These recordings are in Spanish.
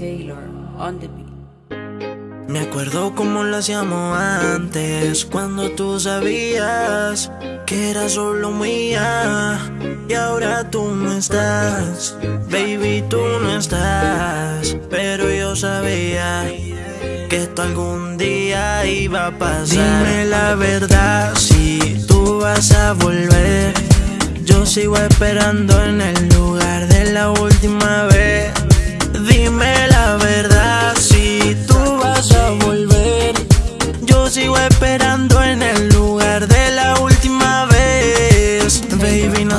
Taylor on the beat. Me acuerdo como lo hacíamos antes, cuando tú sabías que era solo mía. Y ahora tú no estás, baby, tú no estás. Pero yo sabía que esto algún día iba a pasar. Dime la verdad, si tú vas a volver. Yo sigo esperando en el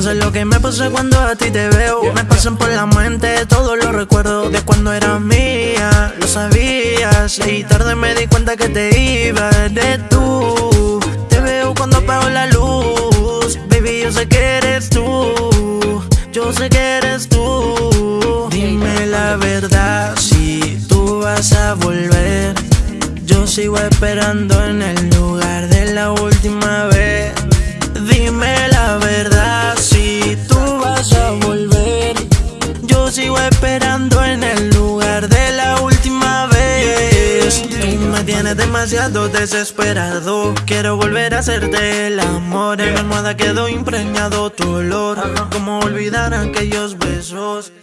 no sé lo que me pasa cuando a ti te veo. Me pasan por la mente todos los recuerdos de cuando eras mía. Lo sabías y tarde me di cuenta que te ibas de tú. Te veo cuando apago la luz. Baby, yo sé que eres tú. Yo sé que eres tú. Dime la verdad si tú vas a volver. Yo sigo esperando en el lugar tienes demasiado desesperado. Quiero volver a hacerte el amor. En mi almohada quedó impregnado tu olor. Como olvidar aquellos besos.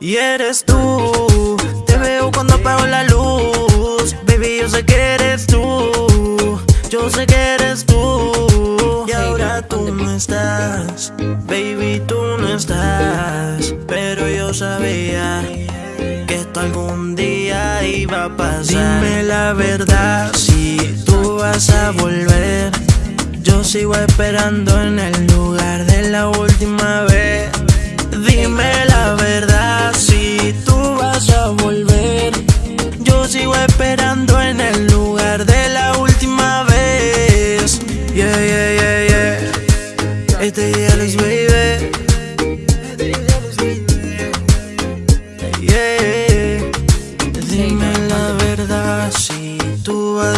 Y eres tú, te veo cuando apago la luz. Baby, yo sé que eres tú, yo sé que eres tú. Y ahora tú no estás, baby, tú no estás. Pero yo sabía que esto algún día Dime la verdad, si tú vas a volver. Yo sigo esperando en el lugar de la última vez. Dime la verdad si tú vas a volver. Yo sigo esperando en el lugar de la última vez. Yeah, yeah, yeah, yeah. Este Alex, baby.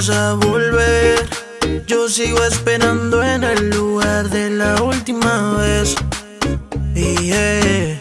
Vas a volver. Yo sigo esperando en el lugar de la última vez. Yeah.